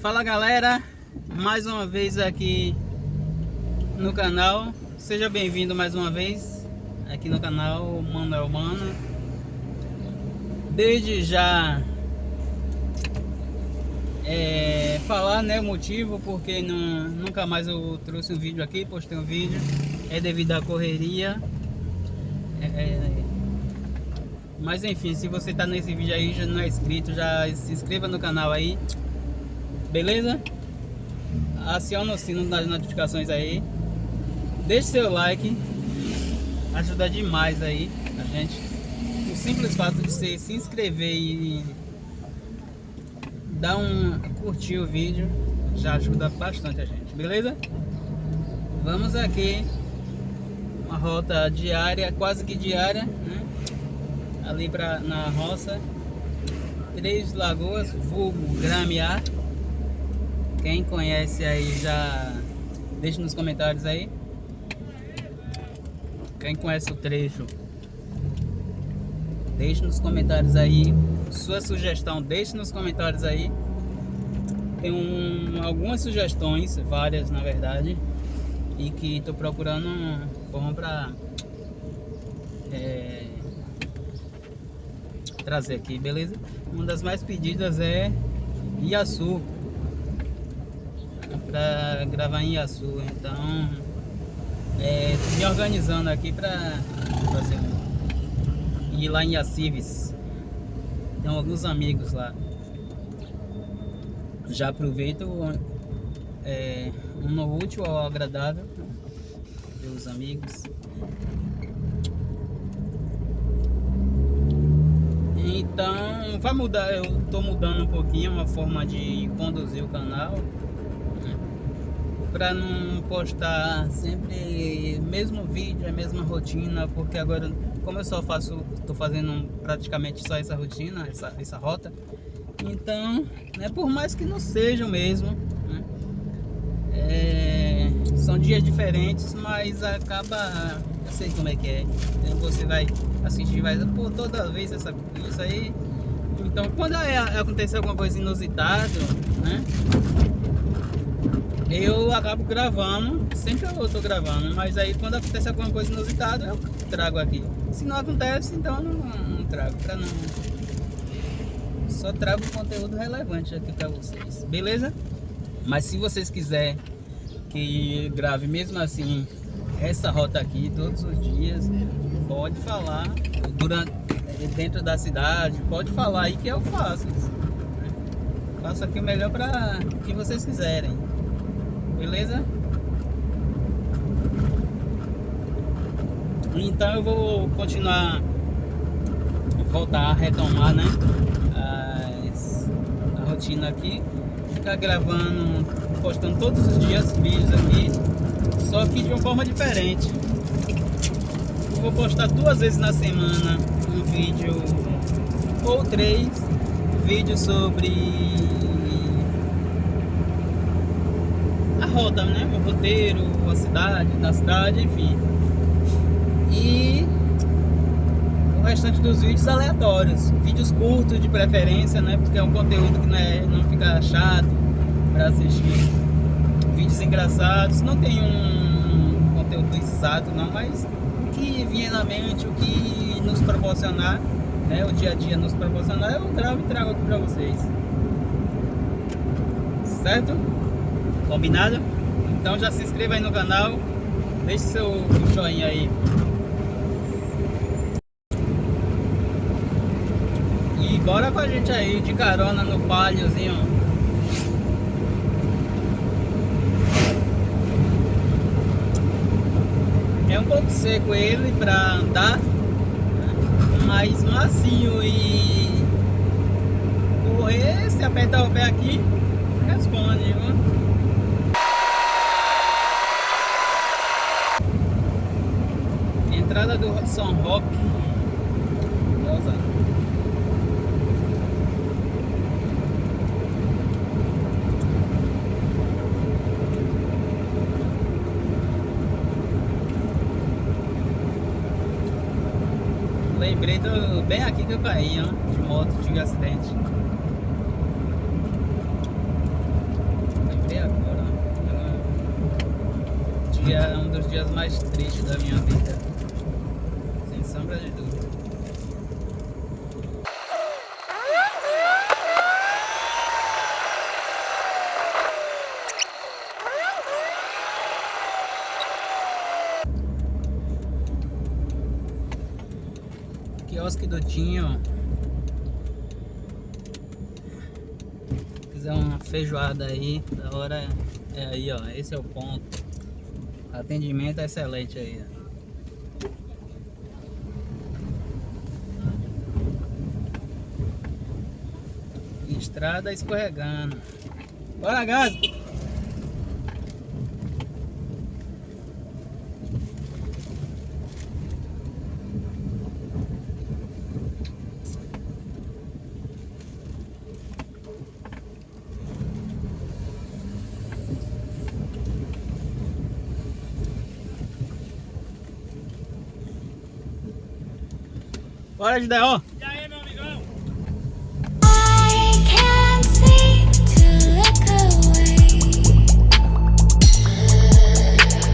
Fala galera, mais uma vez aqui no canal. Seja bem-vindo mais uma vez aqui no canal Manuel Mana Desde já é, falar né, o motivo porque não, nunca mais eu trouxe um vídeo aqui, postei um vídeo. É devido à correria. É, é mas enfim, se você está nesse vídeo aí já não é inscrito, já se inscreva no canal aí beleza? Aciona o sino das notificações aí. Deixe seu like. Ajuda demais aí a gente. O simples fato de você se inscrever e dar um curtir o vídeo já ajuda bastante a gente, beleza? Vamos aqui uma rota diária, quase que diária, né? ali pra, na roça Três Lagoas, vulgo Gramiar quem conhece aí já deixa nos comentários aí. Quem conhece o trecho, deixe nos comentários aí. Sua sugestão, deixe nos comentários aí. Tem um, algumas sugestões, várias na verdade, e que estou procurando forma para é, trazer aqui, beleza? Uma das mais pedidas é Iaçu para gravar em Iaçu, então é, me organizando aqui para ir lá em Iacives. Tem alguns amigos lá. Já aproveito é, um no útil ao agradável, ver os amigos. Então vai mudar, eu estou mudando um pouquinho a forma de conduzir o canal para não postar sempre mesmo vídeo, a mesma rotina, porque agora como eu só faço, estou fazendo praticamente só essa rotina, essa, essa rota, então, né, por mais que não sejam mesmo, né, é, são dias diferentes, mas acaba, eu sei como é que é, então você vai assistir, vai, pô, toda vez essa, isso aí, então quando é, acontecer alguma coisa inusitada, né, eu acabo gravando, sempre eu tô gravando, mas aí quando acontece alguma coisa inusitada eu trago aqui. Se não acontece, então não, não trago, pra não... Só trago conteúdo relevante aqui pra vocês, beleza? Mas se vocês quiserem que grave mesmo assim essa rota aqui todos os dias, pode falar durante dentro da cidade, pode falar aí que eu faço. Faço aqui o melhor para que vocês quiserem beleza? Então eu vou continuar, voltar a retomar, né? As, a rotina aqui, ficar gravando, postando todos os dias vídeos aqui, só que de uma forma diferente. Eu vou postar duas vezes na semana um vídeo ou três vídeos sobre rota, né? O roteiro, a cidade, da cidade, enfim. E o restante dos vídeos aleatórios. Vídeos curtos de preferência, né? Porque é um conteúdo que não, é, não fica chato para assistir. Vídeos engraçados. Não tem um conteúdo exato não, mas o que vinha na mente, o que nos proporcionar, né? O dia a dia nos proporcionar, eu gravo e trago aqui para vocês. Certo? Combinado? Então já se inscreva aí no canal, deixe seu joinha aí. E bora com a gente aí de carona no paliozinho. É um pouco seco ele para andar, mas macio e correr, se apertar o pé aqui, responde, viu? Do São Roque. Lembrei do, bem aqui que eu caí, ó, de moto, de acidente. Lembrei agora. Ó. Dia, um dos dias mais tristes da minha vida. Quiosque do Tinho. Fizer uma feijoada aí, da hora é aí, ó. Esse é o ponto. Atendimento é excelente aí, ó. Estrada escorregando. Bora, gás! Bora, Gideon!